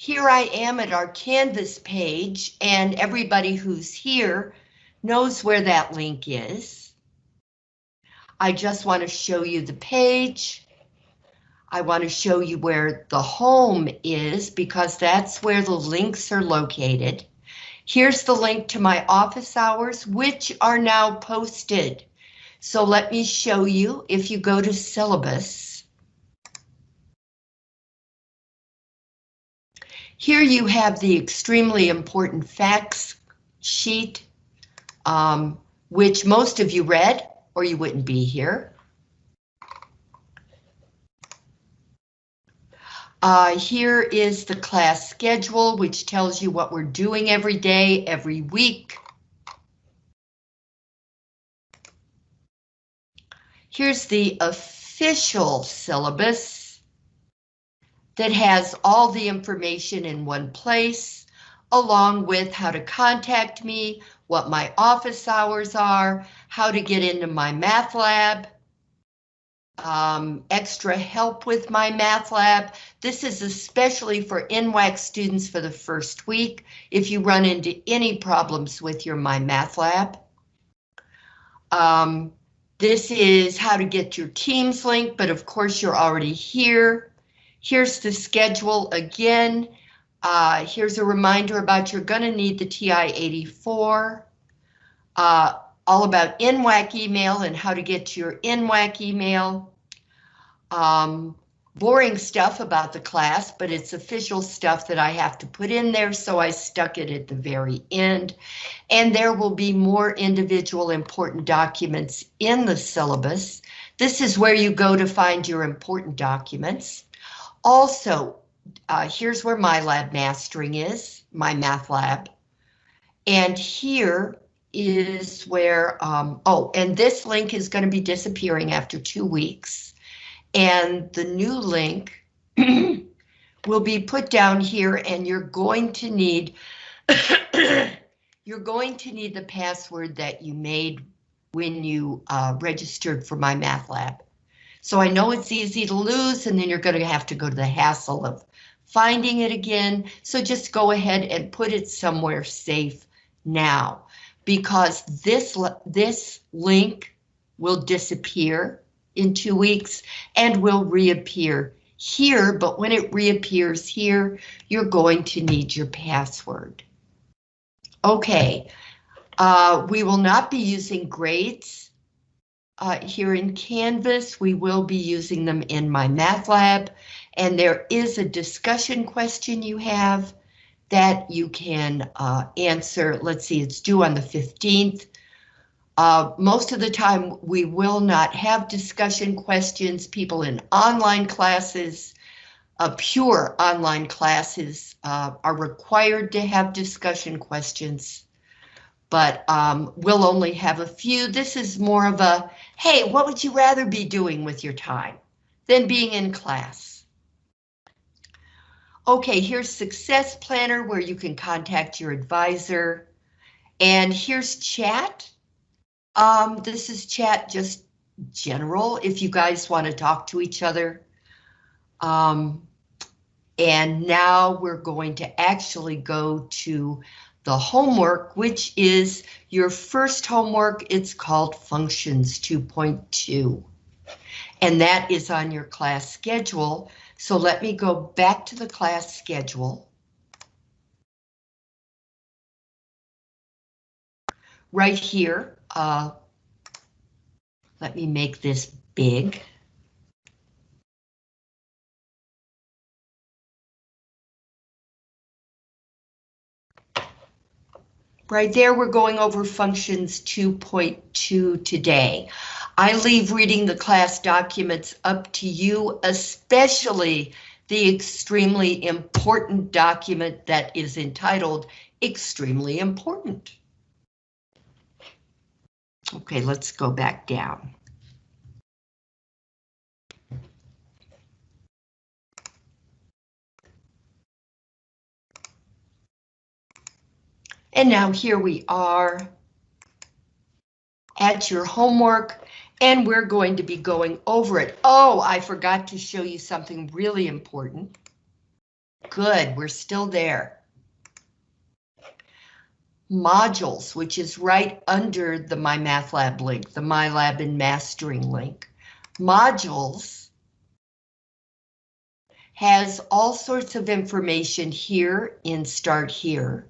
here I am at our Canvas page and everybody who's here knows where that link is. I just want to show you the page. I want to show you where the home is because that's where the links are located. Here's the link to my office hours, which are now posted. So let me show you if you go to syllabus. Here you have the extremely important facts sheet, um, which most of you read or you wouldn't be here. Uh, here is the class schedule, which tells you what we're doing every day, every week. Here's the official syllabus that has all the information in one place, along with how to contact me, what my office hours are, how to get into my math lab, um, extra help with my math lab. This is especially for NWAC students for the first week. If you run into any problems with your My Math Lab. Um, this is how to get your Teams link, but of course you're already here. Here's the schedule again. Uh, here's a reminder about you're going to need the TI-84. Uh, all about NWAC email and how to get your NWAC email. Um, boring stuff about the class, but it's official stuff that I have to put in there, so I stuck it at the very end. And there will be more individual important documents in the syllabus. This is where you go to find your important documents. Also, uh, here's where my lab mastering is, my math lab. And here is where, um, oh, and this link is going to be disappearing after two weeks. And the new link will be put down here and you're going to need, you're going to need the password that you made when you uh, registered for my math lab. So I know it's easy to lose and then you're going to have to go to the hassle of finding it again. So just go ahead and put it somewhere safe now because this, this link will disappear in two weeks and will reappear here, but when it reappears here, you're going to need your password. Okay, uh, we will not be using grades uh, here in Canvas. We will be using them in my math lab, and there is a discussion question you have that you can uh, answer. Let's see, it's due on the 15th. Uh, most of the time, we will not have discussion questions. People in online classes, uh, pure online classes, uh, are required to have discussion questions, but um, we'll only have a few. This is more of a, hey, what would you rather be doing with your time than being in class? Okay, here's Success Planner where you can contact your advisor. And here's chat. Um, this is chat just general if you guys want to talk to each other. Um, and now we're going to actually go to the homework, which is your first homework. It's called Functions 2.2. And that is on your class schedule. So let me go back to the class schedule. Right here, uh, let me make this big. Right there, we're going over functions 2.2 today. I leave reading the class documents up to you, especially the extremely important document that is entitled Extremely Important. Okay, let's go back down. And now here we are at your homework and we're going to be going over it. Oh, I forgot to show you something really important. Good, we're still there. Modules, which is right under the MyMathLab link, the MyLab and Mastering link. Modules has all sorts of information here in Start Here.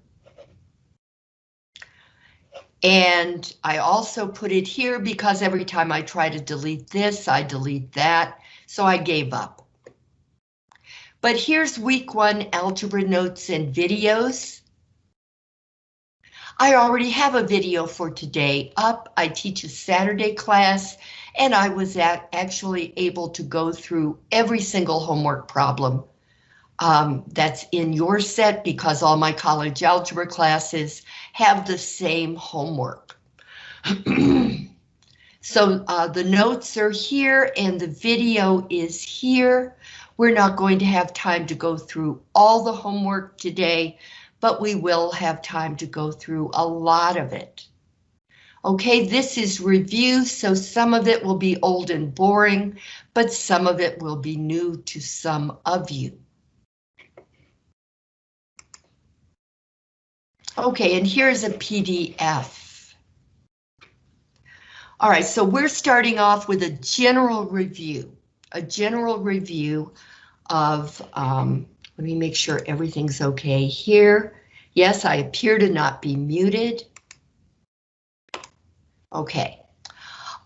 And I also put it here because every time I try to delete this, I delete that, so I gave up. But here's week one algebra notes and videos. I already have a video for today up. I teach a Saturday class and I was actually able to go through every single homework problem um, that's in your set because all my college algebra classes have the same homework. so uh, the notes are here and the video is here. We're not going to have time to go through all the homework today, but we will have time to go through a lot of it. Okay, this is review, so some of it will be old and boring, but some of it will be new to some of you. Okay, and here's a PDF. All right, so we're starting off with a general review, a general review of, um, let me make sure everything's okay here. Yes, I appear to not be muted. Okay.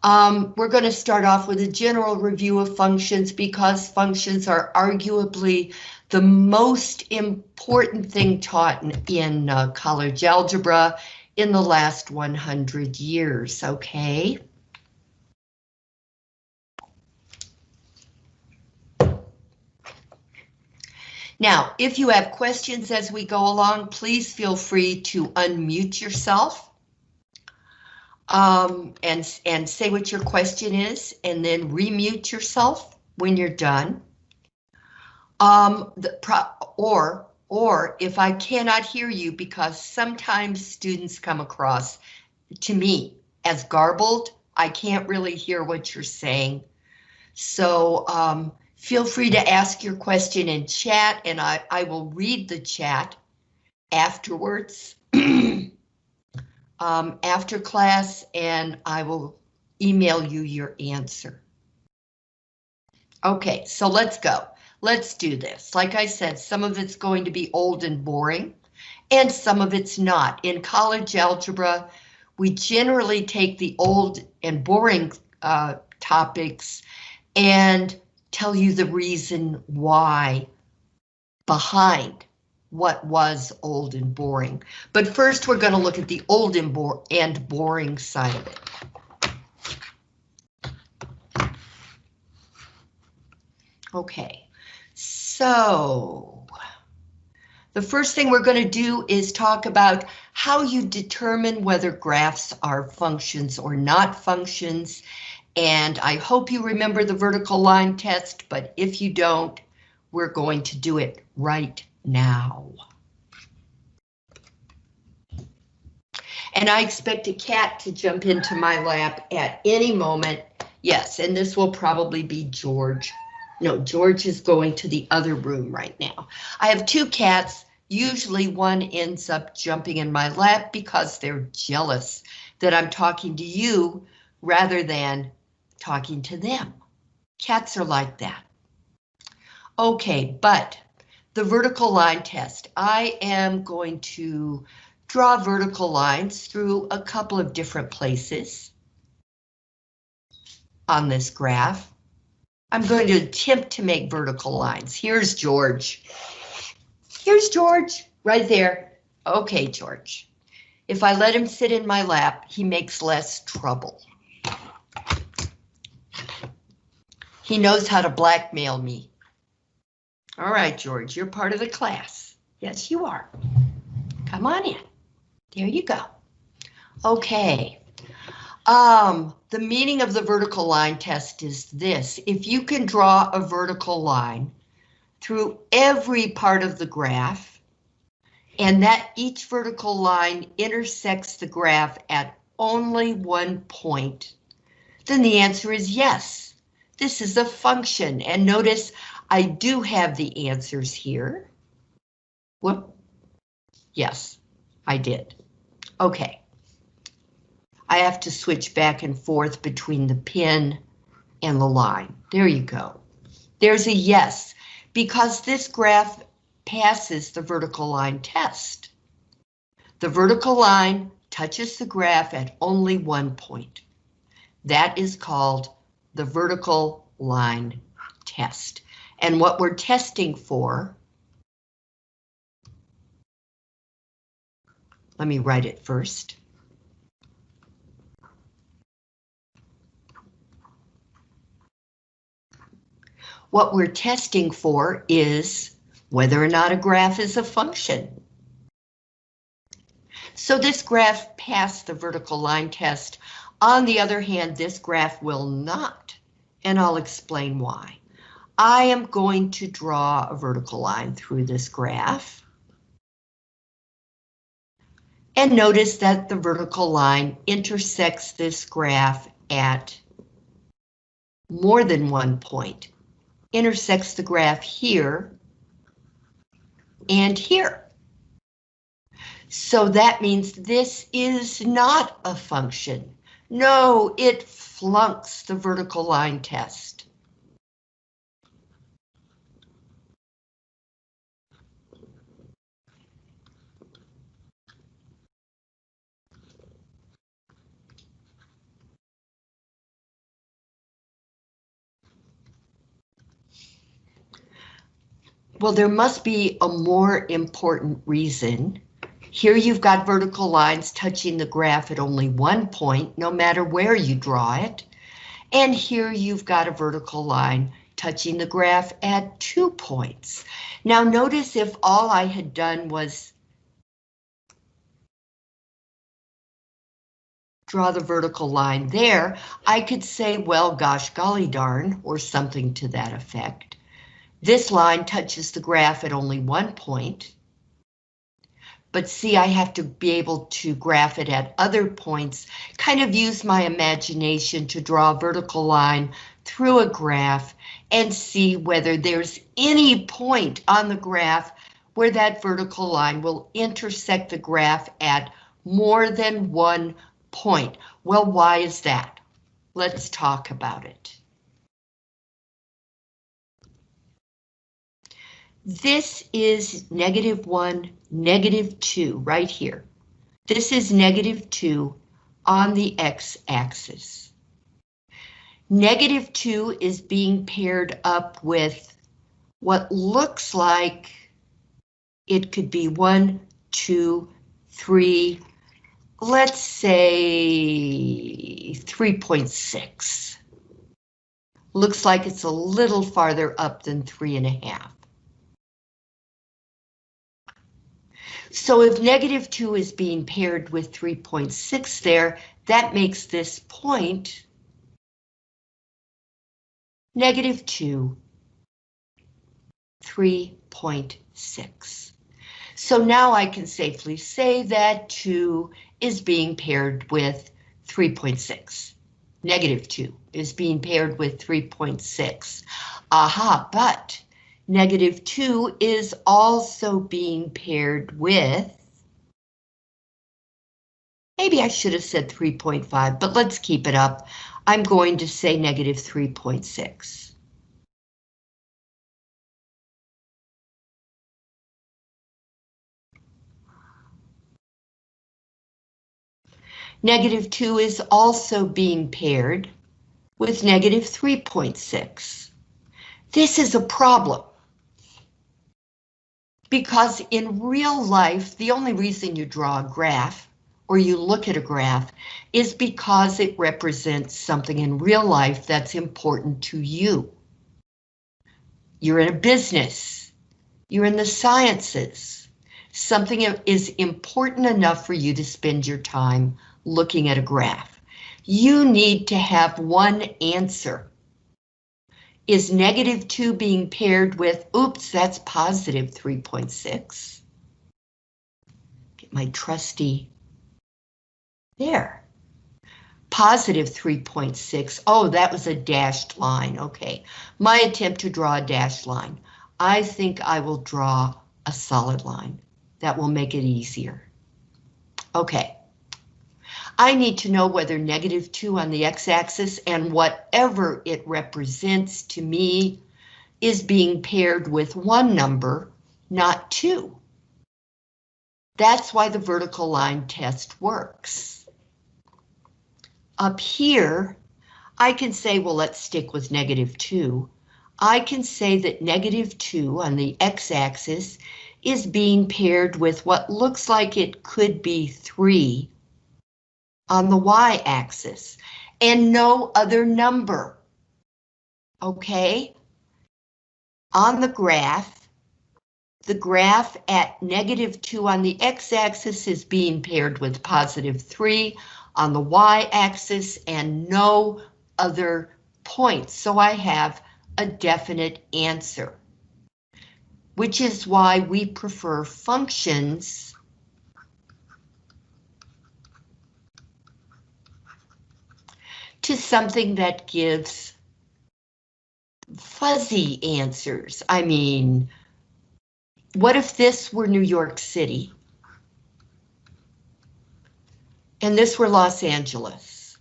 Um, we're going to start off with a general review of functions because functions are arguably the most important thing taught in, in uh, college algebra in the last 100 years, okay? Now, if you have questions as we go along, please feel free to unmute yourself um, and, and say what your question is, and then remute yourself when you're done. Um, the pro or, or if I cannot hear you, because sometimes students come across to me as garbled, I can't really hear what you're saying. So um, feel free to ask your question in chat and I, I will read the chat afterwards. um, after class and I will email you your answer. Okay, so let's go. Let's do this. Like I said, some of it's going to be old and boring, and some of it's not. In college algebra, we generally take the old and boring uh, topics and tell you the reason why behind what was old and boring. But first we're going to look at the old and, bo and boring side of it. Okay, so the first thing we're going to do is talk about how you determine whether graphs are functions or not functions. And I hope you remember the vertical line test, but if you don't, we're going to do it right now. And I expect a cat to jump into my lap at any moment. Yes, and this will probably be George. No, George is going to the other room right now. I have two cats. Usually one ends up jumping in my lap because they're jealous that I'm talking to you rather than talking to them. Cats are like that. Okay, but the vertical line test. I am going to draw vertical lines through a couple of different places on this graph. I'm going to attempt to make vertical lines. Here's George. Here's George, right there. Okay, George. If I let him sit in my lap, he makes less trouble. He knows how to blackmail me. All right, George, you're part of the class. Yes, you are. Come on in. There you go. Okay. Um, the meaning of the vertical line test is this. If you can draw a vertical line through every part of the graph, and that each vertical line intersects the graph at only one point, then the answer is yes. This is a function, and notice I do have the answers here. Whoop. Yes, I did. Okay. I have to switch back and forth between the pin and the line. There you go. There's a yes, because this graph passes the vertical line test. The vertical line touches the graph at only one point. That is called the vertical line test. And what we're testing for, let me write it first. What we're testing for is whether or not a graph is a function. So this graph passed the vertical line test. On the other hand, this graph will not, and I'll explain why. I am going to draw a vertical line through this graph. And notice that the vertical line intersects this graph at more than one point. Intersects the graph here and here. So that means this is not a function. No, it flunks the vertical line test. Well, there must be a more important reason. Here you've got vertical lines touching the graph at only one point, no matter where you draw it. And here you've got a vertical line touching the graph at two points. Now notice if all I had done was draw the vertical line there, I could say, well, gosh, golly darn, or something to that effect. This line touches the graph at only one point. But see, I have to be able to graph it at other points, kind of use my imagination to draw a vertical line through a graph and see whether there's any point on the graph where that vertical line will intersect the graph at more than one point. Well, why is that? Let's talk about it. This is negative 1, negative 2 right here. This is negative 2 on the x-axis. Negative 2 is being paired up with what looks like it could be 1, 2, 3, let's say 3.6. Looks like it's a little farther up than three and a half. So if negative 2 is being paired with 3.6 there, that makes this point negative 2, 3.6. So now I can safely say that 2 is being paired with 3.6. Negative 2 is being paired with 3.6. Aha, but Negative 2 is also being paired with, maybe I should have said 3.5, but let's keep it up. I'm going to say negative 3.6. Negative 2 is also being paired with negative 3.6. This is a problem. Because in real life, the only reason you draw a graph or you look at a graph is because it represents something in real life that's important to you. You're in a business, you're in the sciences. Something is important enough for you to spend your time looking at a graph. You need to have one answer is negative 2 being paired with, oops, that's positive 3.6. Get my trusty, there. Positive 3.6, oh, that was a dashed line, okay. My attempt to draw a dashed line. I think I will draw a solid line. That will make it easier. Okay. I need to know whether negative 2 on the x-axis and whatever it represents to me is being paired with one number, not two. That's why the vertical line test works. Up here, I can say, well, let's stick with negative 2. I can say that negative 2 on the x-axis is being paired with what looks like it could be 3 on the y-axis and no other number. Okay? On the graph, the graph at negative 2 on the x-axis is being paired with positive 3 on the y-axis and no other points. So I have a definite answer, which is why we prefer functions to something that gives fuzzy answers. I mean, what if this were New York City? And this were Los Angeles.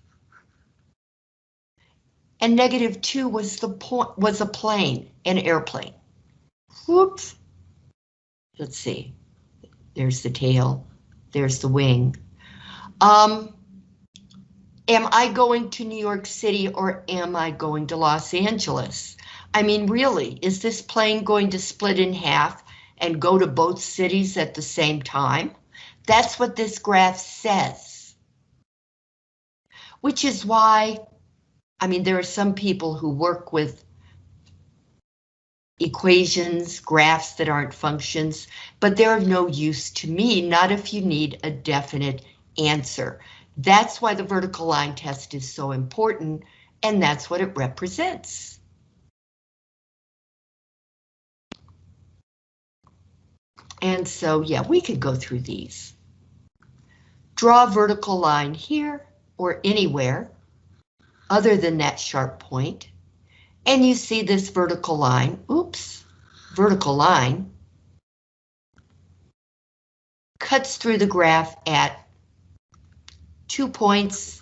And negative two was the point was a plane, an airplane. Whoops. Let's see. There's the tail. There's the wing. Um, am I going to New York City or am I going to Los Angeles? I mean, really, is this plane going to split in half and go to both cities at the same time? That's what this graph says. Which is why, I mean, there are some people who work with equations, graphs that aren't functions, but they're of no use to me, not if you need a definite answer. That's why the vertical line test is so important, and that's what it represents. And so, yeah, we could go through these. Draw a vertical line here or anywhere other than that sharp point. And you see this vertical line, oops, vertical line cuts through the graph at two points.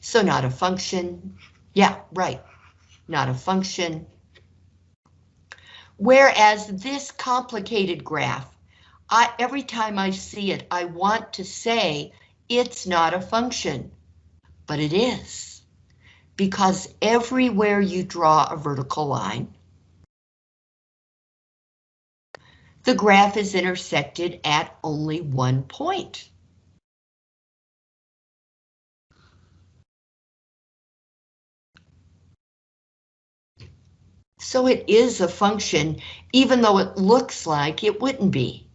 So not a function. Yeah, right. Not a function. Whereas this complicated graph, I, every time I see it, I want to say it's not a function, but it is. Because everywhere you draw a vertical line, the graph is intersected at only one point. So it is a function, even though it looks like it wouldn't be.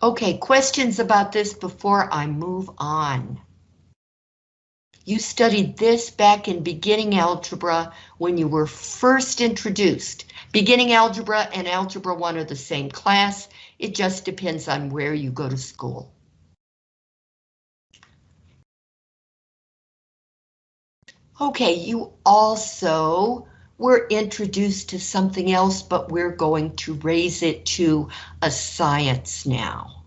Okay, questions about this before I move on. You studied this back in beginning algebra when you were first introduced. Beginning algebra and algebra 1 are the same class. It just depends on where you go to school. Okay, you also were introduced to something else, but we're going to raise it to a science now.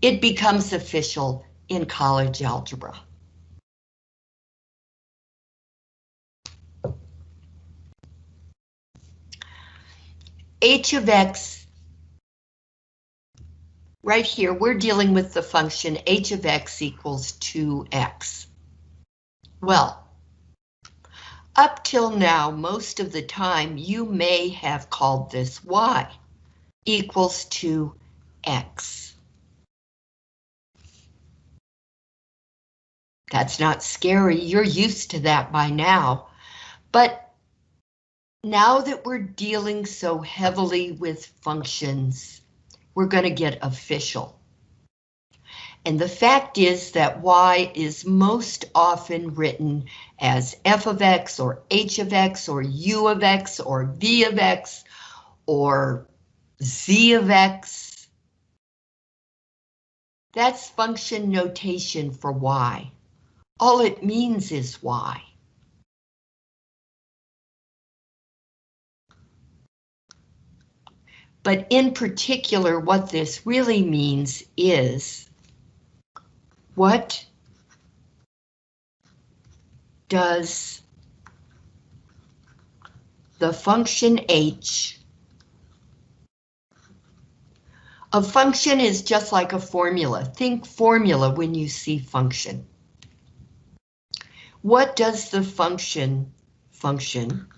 It becomes official in college algebra. h of x, right here, we're dealing with the function h of x equals 2x. Well, up till now, most of the time, you may have called this y equals two x. That's not scary, you're used to that by now. But now that we're dealing so heavily with functions, we're going to get official. And the fact is that y is most often written as f of x or h of x or u of x or v of x or z of x. That's function notation for y. All it means is y. But in particular, what this really means is what does the function h a function is just like a formula. Think formula when you see function. What does the function function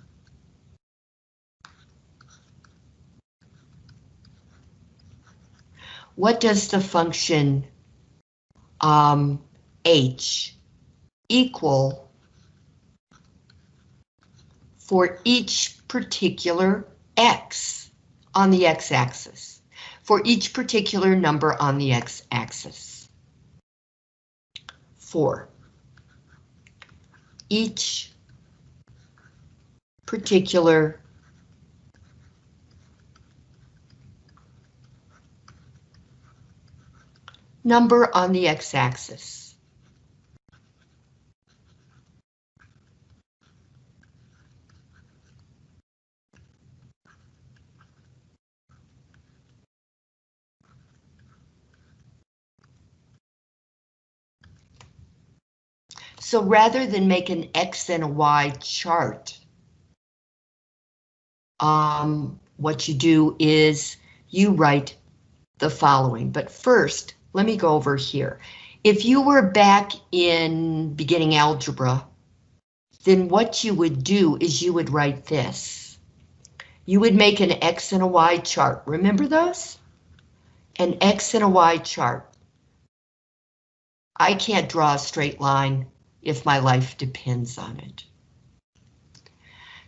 what does the function um, h equal for each particular x on the x-axis, for each particular number on the x-axis. for. Each particular number on the x-axis. So rather than make an X and a Y chart, um, what you do is you write the following. But first, let me go over here. If you were back in beginning algebra, then what you would do is you would write this. You would make an X and a Y chart. Remember those? An X and a Y chart. I can't draw a straight line if my life depends on it.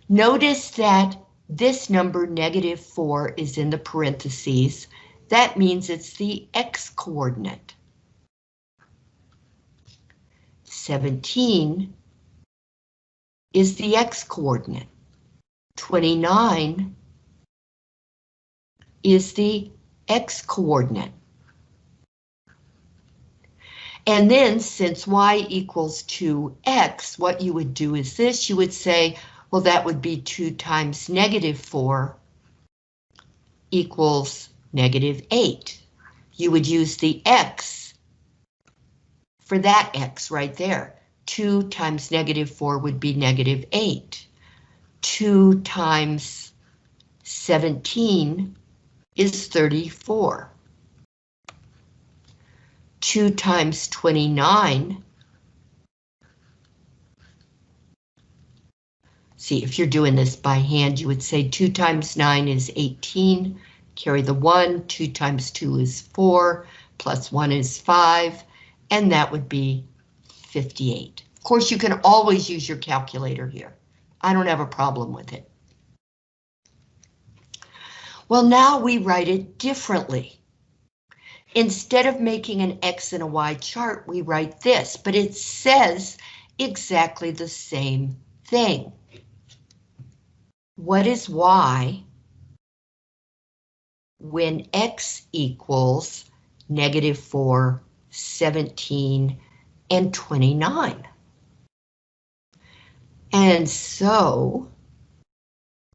Notice that this number, negative 4, is in the parentheses. That means it's the x-coordinate. 17 is the x-coordinate. 29 is the x-coordinate. And then since y equals 2x, what you would do is this, you would say, well, that would be 2 times negative 4 equals negative 8. You would use the x for that x right there. 2 times negative 4 would be negative 8. 2 times 17 is 34. 2 times 29. See, if you're doing this by hand, you would say 2 times 9 is 18, carry the 1, 2 times 2 is 4, plus 1 is 5, and that would be 58. Of course, you can always use your calculator here. I don't have a problem with it. Well, now we write it differently. Instead of making an X and a Y chart, we write this, but it says exactly the same thing. What is Y when X equals negative 4, 17, and 29? And so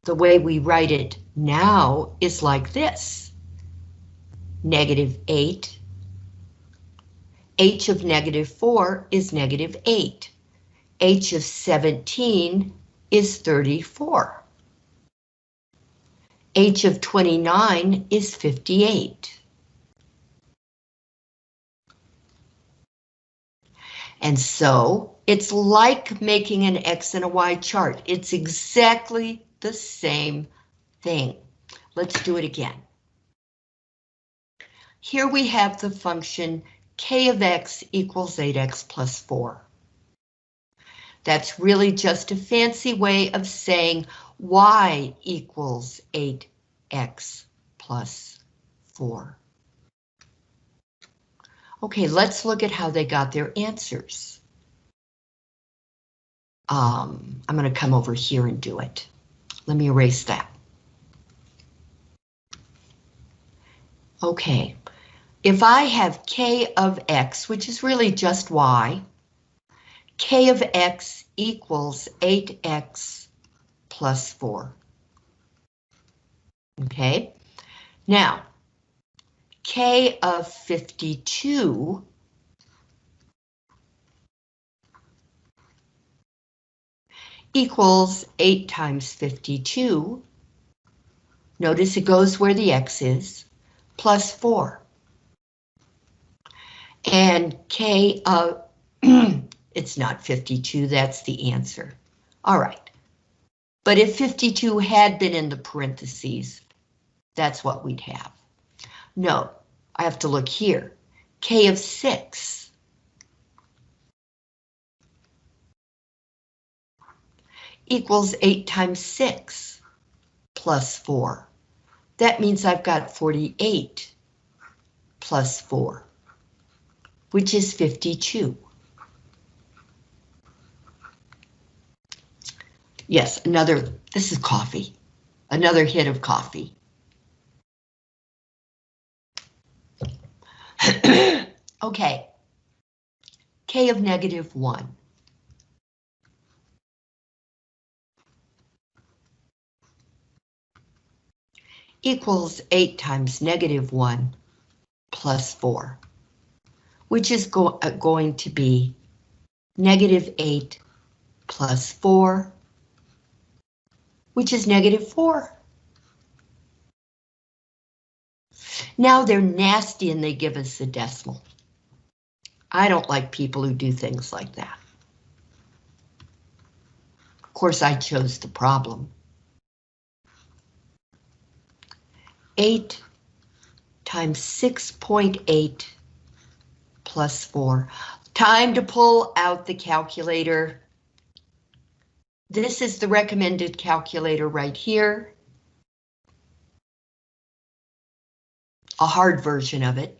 the way we write it now is like this negative 8. h of negative 4 is negative 8. h of 17 is 34. H of 29 is 58. And so it's like making an X and a Y chart. It's exactly the same thing. Let's do it again. Here we have the function k of x equals 8x plus 4. That's really just a fancy way of saying y equals 8x plus 4. Okay, let's look at how they got their answers. Um, I'm going to come over here and do it. Let me erase that. Okay, if I have k of x, which is really just y, k of x equals 8x plus 4. Okay, Now, K of 52 equals 8 times 52. Notice it goes where the X is, plus 4. And K of, it's not 52, that's the answer. All right. But if 52 had been in the parentheses, that's what we'd have. No, I have to look here. K of 6. equals 8 times 6 plus 4. That means I've got 48 plus 4, which is 52. Yes, another, this is coffee, another hit of coffee. okay, K of negative 1. equals 8 times negative 1 plus 4, which is go uh, going to be negative 8 plus 4, which is negative 4. Now they're nasty and they give us a decimal. I don't like people who do things like that. Of course, I chose the problem. 8 times 6.8 plus 4. Time to pull out the calculator. This is the recommended calculator right here. A hard version of it.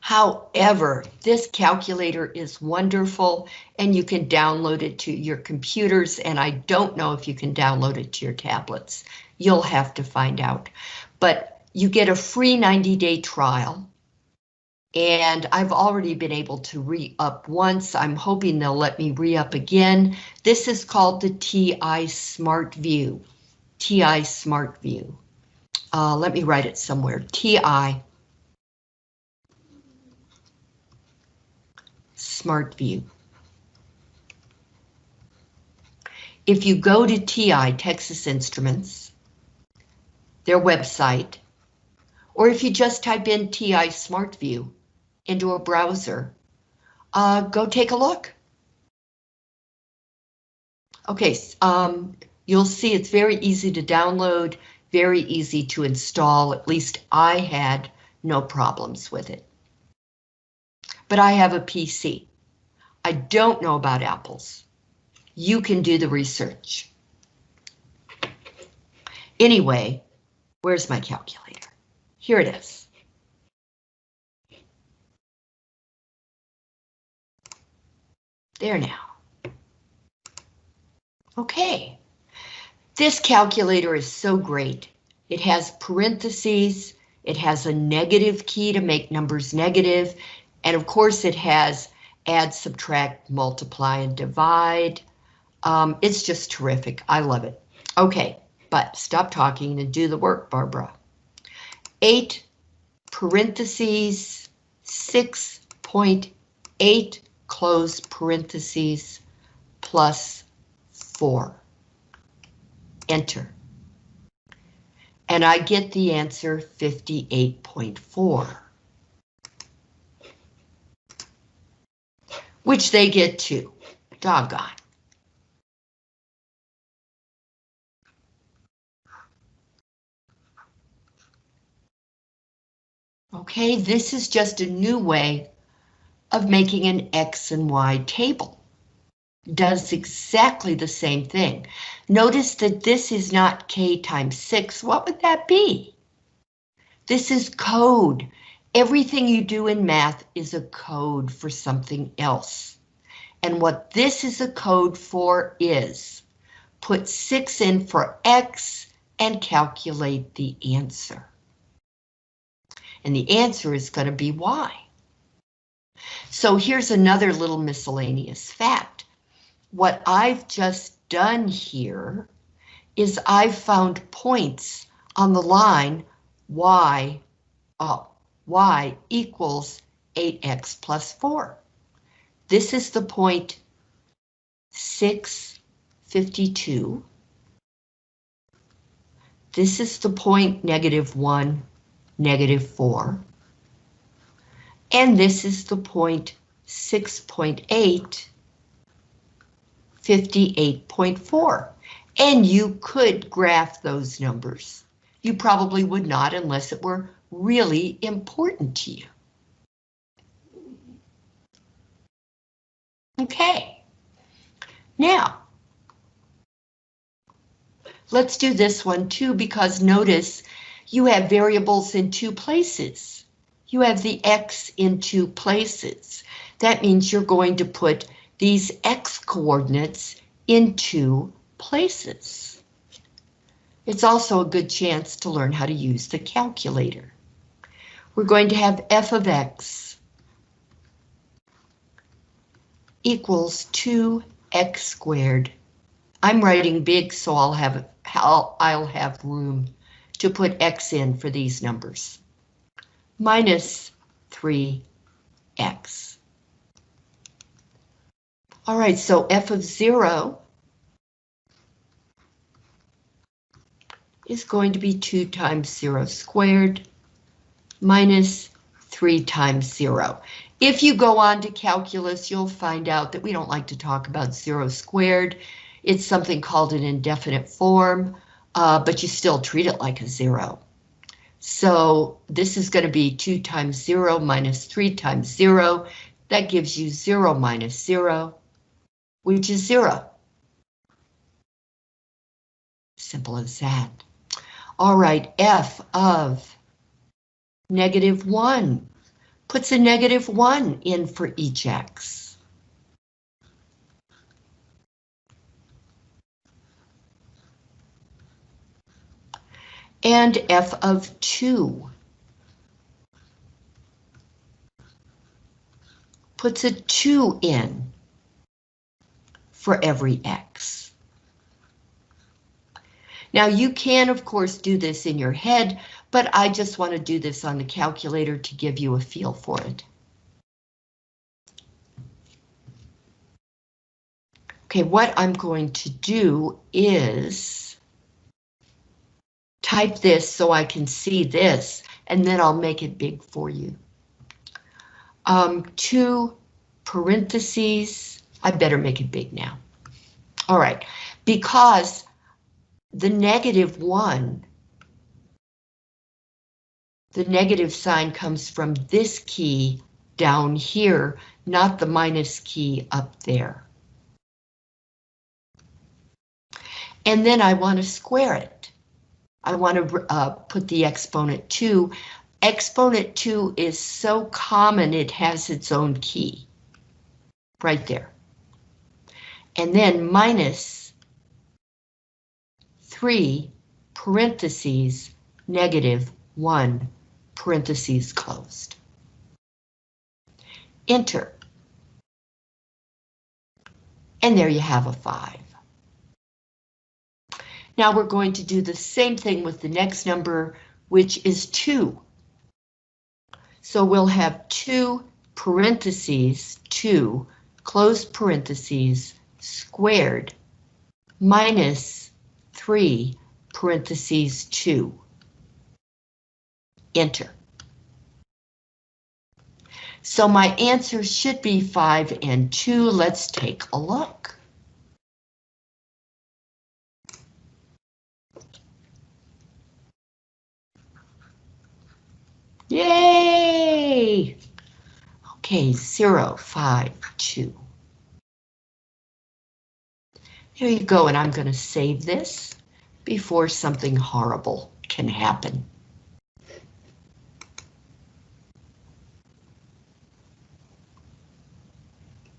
However, this calculator is wonderful and you can download it to your computers and I don't know if you can download it to your tablets. You'll have to find out. But you get a free 90-day trial and I've already been able to re-up once. I'm hoping they'll let me re-up again. This is called the TI Smart View. TI Smart View. Uh, let me write it somewhere. TI Smart View. If you go to TI, Texas Instruments, their website, or if you just type in TI Smart View into a browser, uh, go take a look. Okay, um, you'll see it's very easy to download, very easy to install, at least I had no problems with it. But I have a PC. I don't know about apples. You can do the research. Anyway, where's my calculator? Here it is. There now. Okay. This calculator is so great. It has parentheses, it has a negative key to make numbers negative, and of course it has add, subtract, multiply, and divide. Um, it's just terrific. I love it. Okay, but stop talking and do the work, Barbara. 8 parentheses 6.8 close parentheses plus 4. Enter. And I get the answer 58.4. which they get too. Doggone. Okay, this is just a new way of making an X and Y table. Does exactly the same thing. Notice that this is not K times 6. What would that be? This is code. Everything you do in math is a code for something else. And what this is a code for is put 6 in for X and calculate the answer. And the answer is going to be Y. So here's another little miscellaneous fact. What I've just done here is I've found points on the line y, uh, y equals 8x plus 4. This is the point 652. This is the point negative 1, negative 4. And this is the point 6.8, 58.4. And you could graph those numbers. You probably would not unless it were really important to you. Okay. Now, let's do this one too, because notice you have variables in two places. You have the X in two places. That means you're going to put these X coordinates into places. It's also a good chance to learn how to use the calculator. We're going to have f of x equals 2x squared. I'm writing big, so I'll have I'll, I'll have room to put x in for these numbers. Minus 3x. All right, so f of 0 is going to be 2 times 0 squared minus 3 times 0. If you go on to calculus, you'll find out that we don't like to talk about 0 squared. It's something called an indefinite form, uh, but you still treat it like a 0. So this is going to be 2 times 0 minus 3 times 0. That gives you 0 minus 0, which is 0. Simple as that. All right, f of negative 1 puts a negative 1 in for each x. And f of 2 puts a 2 in for every x. Now you can of course do this in your head, but I just want to do this on the calculator to give you a feel for it. Okay, what I'm going to do is type this so I can see this, and then I'll make it big for you. Um, two parentheses, I better make it big now. All right, because the negative one, the negative sign comes from this key down here, not the minus key up there. And then I want to square it. I want to uh, put the exponent 2. Exponent 2 is so common it has its own key. Right there. And then minus 3 parentheses negative 1 parentheses closed. Enter. And there you have a 5. Now we're going to do the same thing with the next number, which is 2. So we'll have 2 parentheses, 2, close parentheses, squared, minus 3, parentheses 2. Enter. So my answer should be 5 and 2. Let's take a look. Yay! Okay, 0, 5, 2. Here you go, and I'm going to save this before something horrible can happen.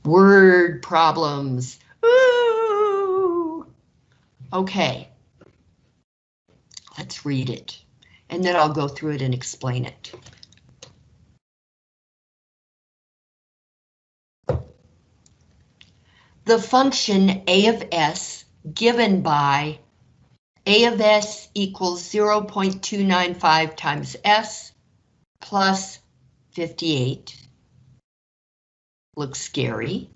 Word problems. Ooh. Okay. Let's read it, and then I'll go through it and explain it. The function a of s given by A of S equals 0.295 times S plus 58. Looks scary.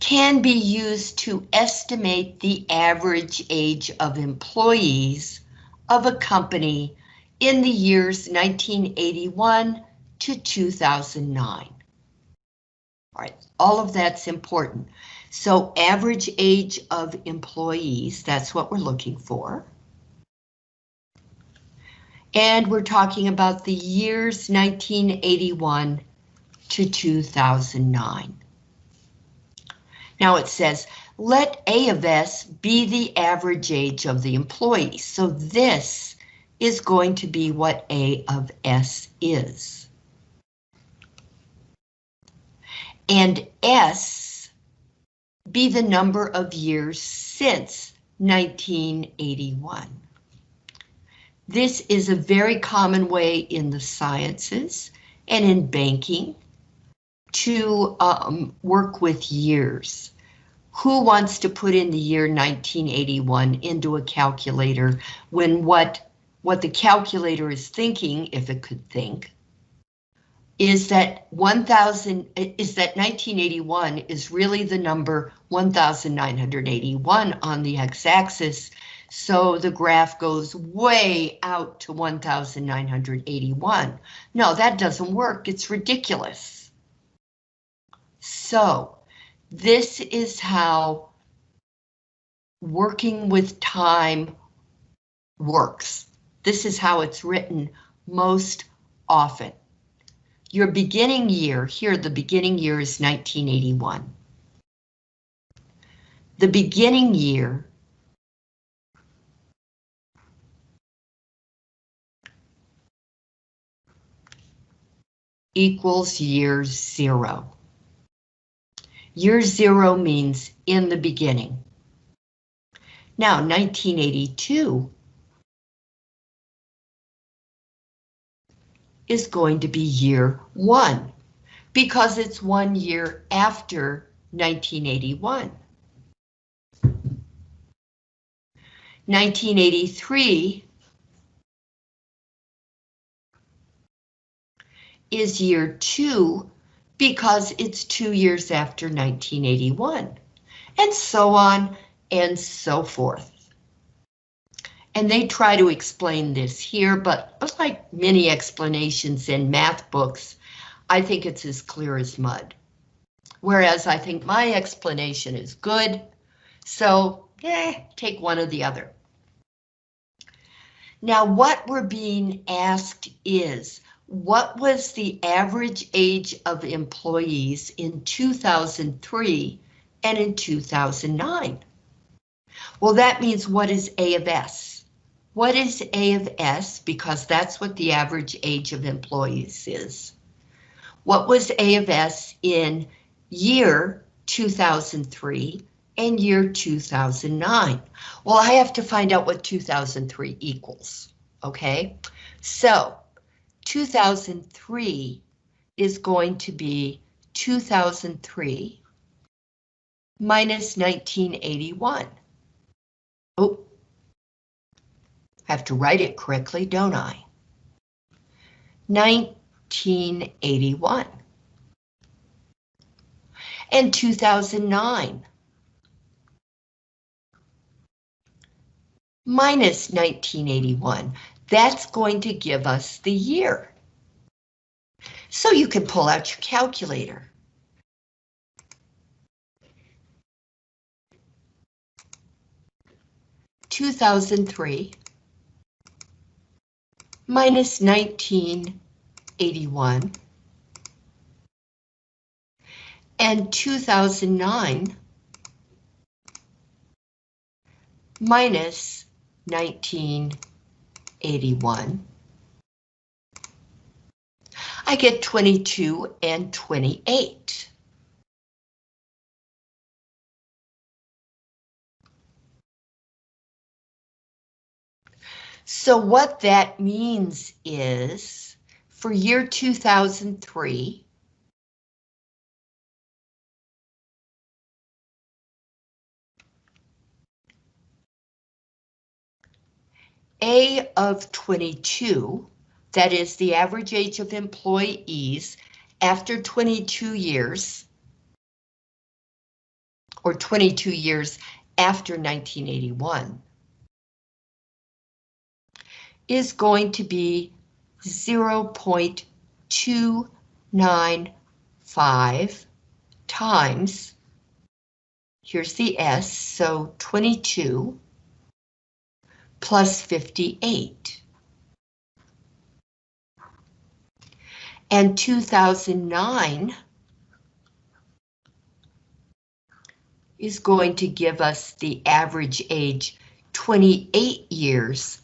Can be used to estimate the average age of employees of a company in the years 1981 to 2009. All right, all of that's important. So average age of employees, that's what we're looking for. And we're talking about the years 1981 to 2009. Now it says, let A of S be the average age of the employees. So this is going to be what A of S is. and S be the number of years since 1981. This is a very common way in the sciences and in banking to um, work with years. Who wants to put in the year 1981 into a calculator when what, what the calculator is thinking, if it could think, is that 1000 is that 1981 is really the number 1981 on the x-axis. So the graph goes way out to 1981 no that doesn't work. It's ridiculous so this is how working with time works this is how it's written most often your beginning year, here the beginning year is 1981. The beginning year equals year zero. Year zero means in the beginning. Now, 1982 is going to be year one because it's one year after 1981. 1983 is year two because it's two years after 1981, and so on and so forth. And they try to explain this here, but like many explanations in math books, I think it's as clear as mud. Whereas I think my explanation is good, so eh, take one or the other. Now what we're being asked is, what was the average age of employees in 2003 and in 2009? Well, that means what is A of S? What is A of S? Because that's what the average age of employees is. What was A of S in year 2003 and year 2009? Well, I have to find out what 2003 equals, okay? So 2003 is going to be 2003 minus 1981. Oh, have to write it correctly, don't I? 1981. And 2009. Minus 1981. That's going to give us the year. So you can pull out your calculator. Two thousand three minus 1981 and 2009 minus 1981. I get 22 and 28. So what that means is for year 2003, A of 22, that is the average age of employees after 22 years, or 22 years after 1981, is going to be 0.295 times, here's the S, so 22 plus 58. And 2009 is going to give us the average age 28 years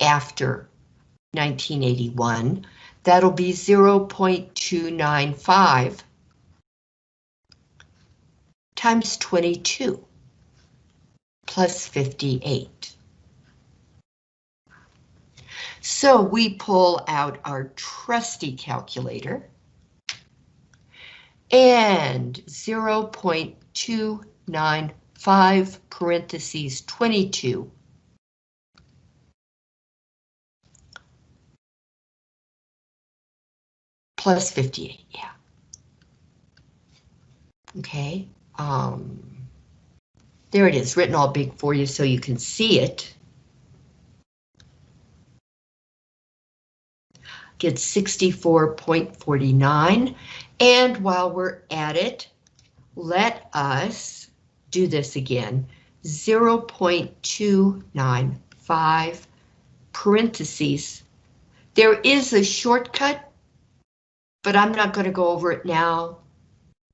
after 1981. That'll be 0.295 times 22 plus 58. So we pull out our trusty calculator and 0.295 parentheses 22 plus 58, yeah. Okay, um, there it is, written all big for you so you can see it. Get 64.49, and while we're at it, let us do this again. 0.295 parentheses. There is a shortcut, but I'm not going to go over it now.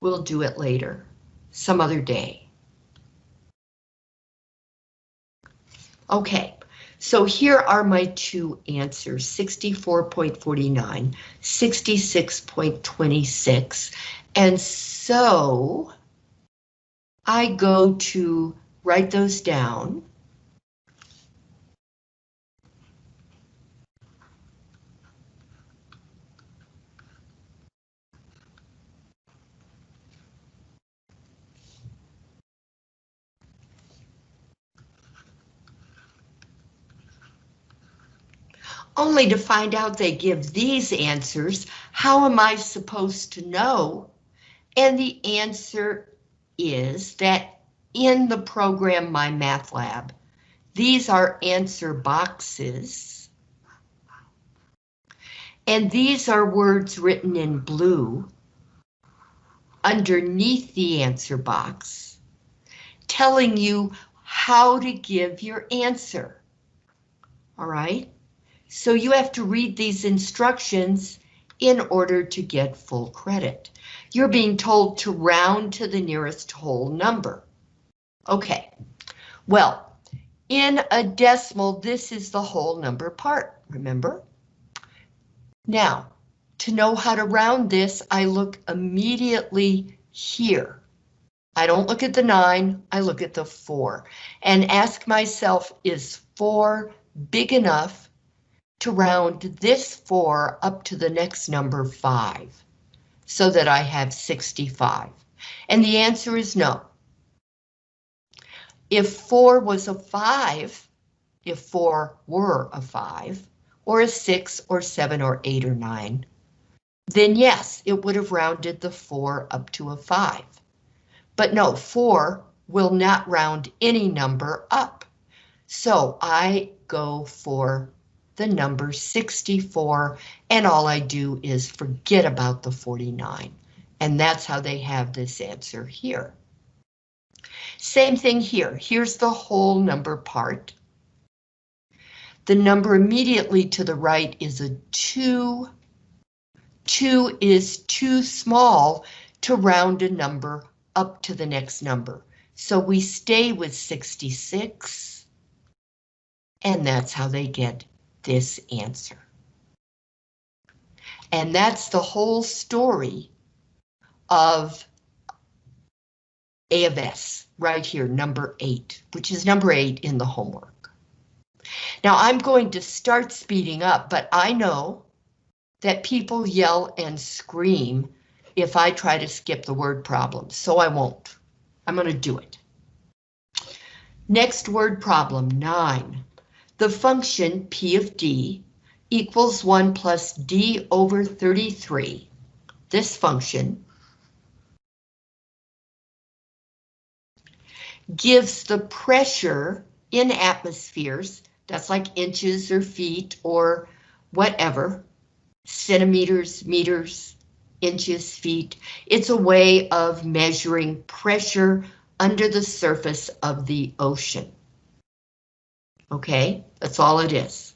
We'll do it later some other day. Okay, so here are my two answers, 64.49, 66.26. And so I go to write those down. Only to find out they give these answers. How am I supposed to know? And the answer is that in the program MyMathLab, these are answer boxes. And these are words written in blue underneath the answer box, telling you how to give your answer. All right? So you have to read these instructions in order to get full credit. You're being told to round to the nearest whole number. Okay, well, in a decimal, this is the whole number part, remember? Now, to know how to round this, I look immediately here. I don't look at the nine, I look at the four and ask myself, is four big enough to round this 4 up to the next number 5, so that I have 65? And the answer is no. If 4 was a 5, if 4 were a 5, or a 6 or 7 or 8 or 9, then yes, it would have rounded the 4 up to a 5. But no, 4 will not round any number up. So I go for the number 64, and all I do is forget about the 49. And that's how they have this answer here. Same thing here. Here's the whole number part. The number immediately to the right is a 2. 2 is too small to round a number up to the next number. So we stay with 66. And that's how they get this answer. And that's the whole story of A of S, right here, number eight, which is number eight in the homework. Now I'm going to start speeding up, but I know that people yell and scream if I try to skip the word problem, so I won't. I'm going to do it. Next word problem, nine. The function p of d equals 1 plus d over 33. This function gives the pressure in atmospheres, that's like inches or feet or whatever, centimeters, meters, inches, feet. It's a way of measuring pressure under the surface of the ocean. Okay, that's all it is.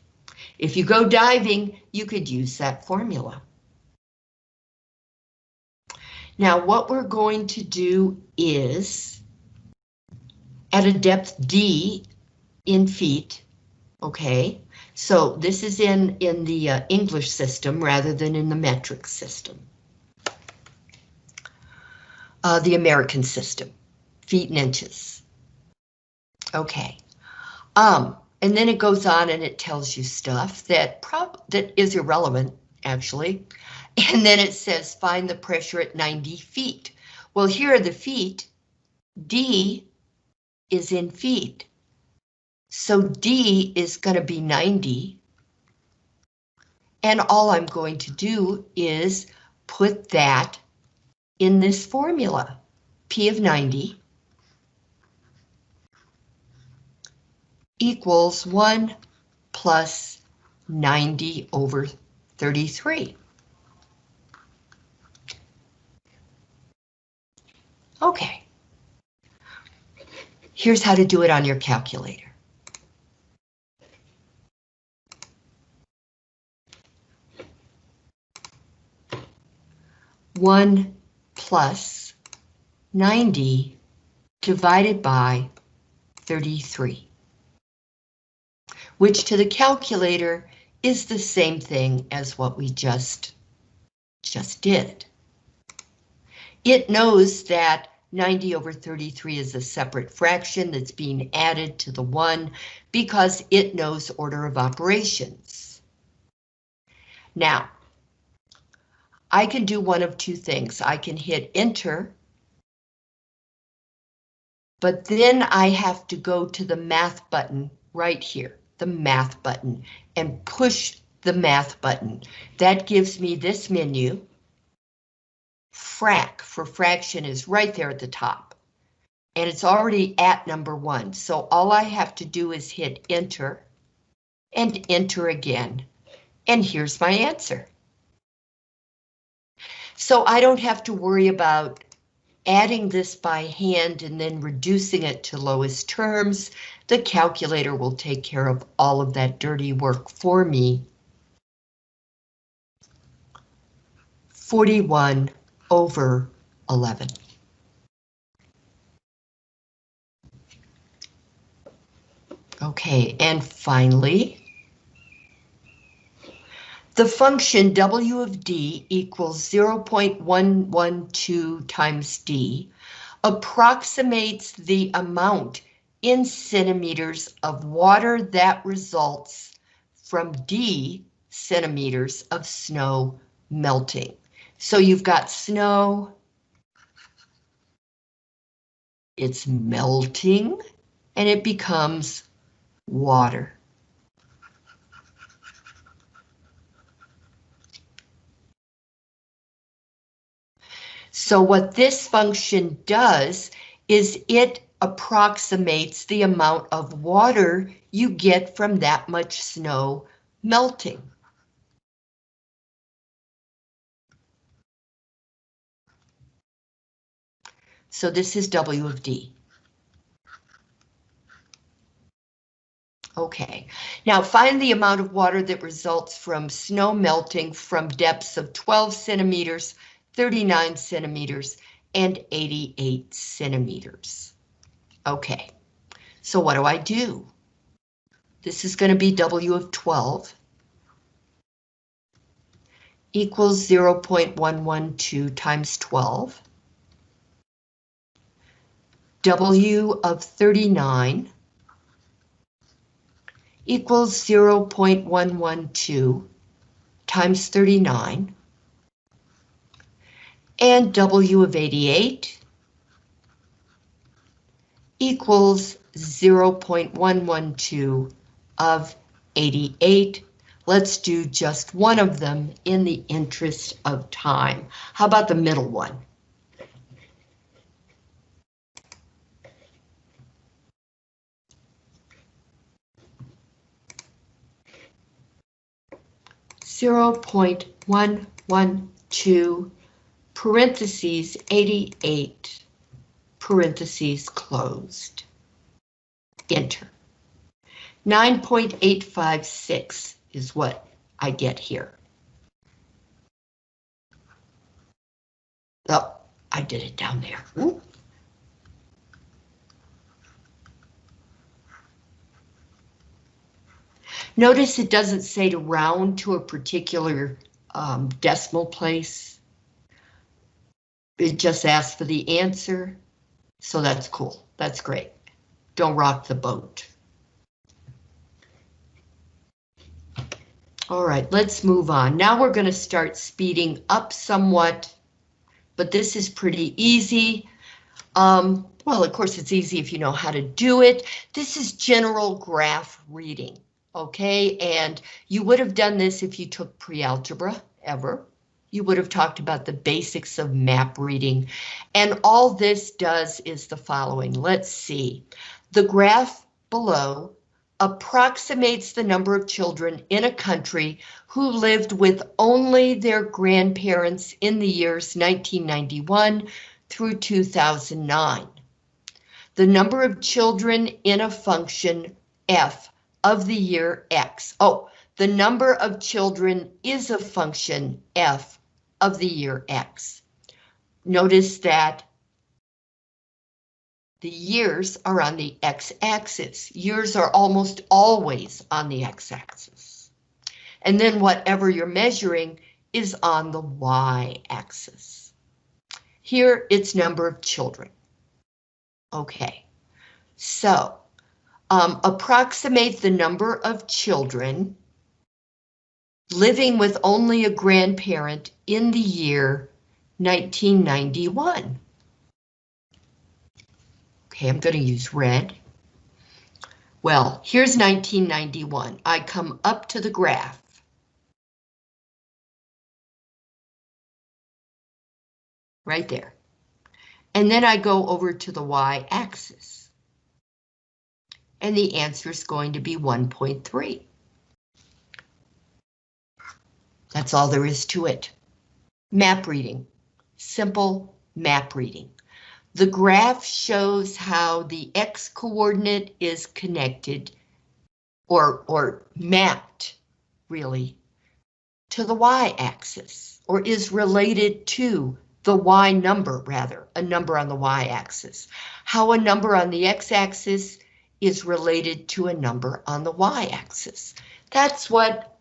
If you go diving, you could use that formula. Now what we're going to do is, at a depth D in feet, okay, so this is in, in the uh, English system rather than in the metric system. Uh, the American system, feet and inches. Okay. Um, and then it goes on and it tells you stuff that prob that is irrelevant, actually. And then it says find the pressure at 90 feet. Well, here are the feet. D is in feet. So D is going to be 90. And all I'm going to do is put that in this formula. P of 90 equals 1 plus 90 over 33. Okay. Here's how to do it on your calculator. One plus 90 divided by 33 which to the calculator is the same thing as what we just, just did. It knows that 90 over 33 is a separate fraction that's being added to the 1 because it knows order of operations. Now, I can do one of two things. I can hit enter, but then I have to go to the math button right here the math button and push the math button. That gives me this menu. Frac for fraction is right there at the top. And it's already at number one. So all I have to do is hit enter and enter again. And here's my answer. So I don't have to worry about adding this by hand and then reducing it to lowest terms. The calculator will take care of all of that dirty work for me. 41 over 11. Okay, and finally, the function W of D equals 0.112 times D approximates the amount in centimeters of water that results from D centimeters of snow melting. So you've got snow, it's melting, and it becomes water. So what this function does is it approximates the amount of water you get from that much snow melting. So this is W of D. Okay, now find the amount of water that results from snow melting from depths of 12 centimeters, 39 centimeters, and 88 centimeters. Okay, so what do I do? This is going to be W of 12 equals 0.112 times 12. W of 39 equals 0.112 times 39. And W of 88 equals 0.112 of 88. Let's do just one of them in the interest of time. How about the middle one? Zero point one one two parentheses 88 parentheses closed. Enter. 9.856 is what I get here. Oh, I did it down there. Notice it doesn't say to round to a particular um, decimal place. It just asks for the answer, so that's cool. That's great. Don't rock the boat. All right, let's move on. Now we're going to start speeding up somewhat, but this is pretty easy. Um, well, of course, it's easy if you know how to do it. This is general graph reading, okay? And you would have done this if you took pre-algebra ever. You would have talked about the basics of map reading. And all this does is the following. Let's see. The graph below approximates the number of children in a country who lived with only their grandparents in the years 1991 through 2009. The number of children in a function f of the year x. Oh, the number of children is a function f of the year x. Notice that the years are on the x-axis. Years are almost always on the x-axis. And then whatever you're measuring is on the y-axis. Here it's number of children. Okay, so um, approximate the number of children living with only a grandparent in the year 1991. Okay, I'm going to use red. Well, here's 1991. I come up to the graph. Right there. And then I go over to the y-axis. And the answer is going to be 1.3. That's all there is to it. Map reading. Simple map reading. The graph shows how the x coordinate is connected or, or mapped, really, to the y-axis, or is related to the y number, rather, a number on the y-axis. How a number on the x-axis is related to a number on the y-axis. That's what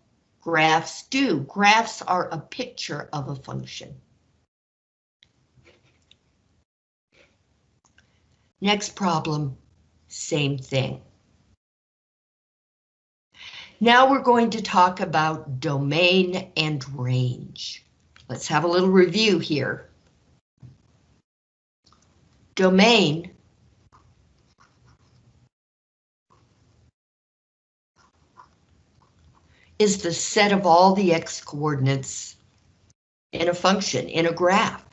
graphs do. Graphs are a picture of a function. Next problem, same thing. Now we're going to talk about domain and range. Let's have a little review here. Domain is the set of all the x coordinates in a function, in a graph.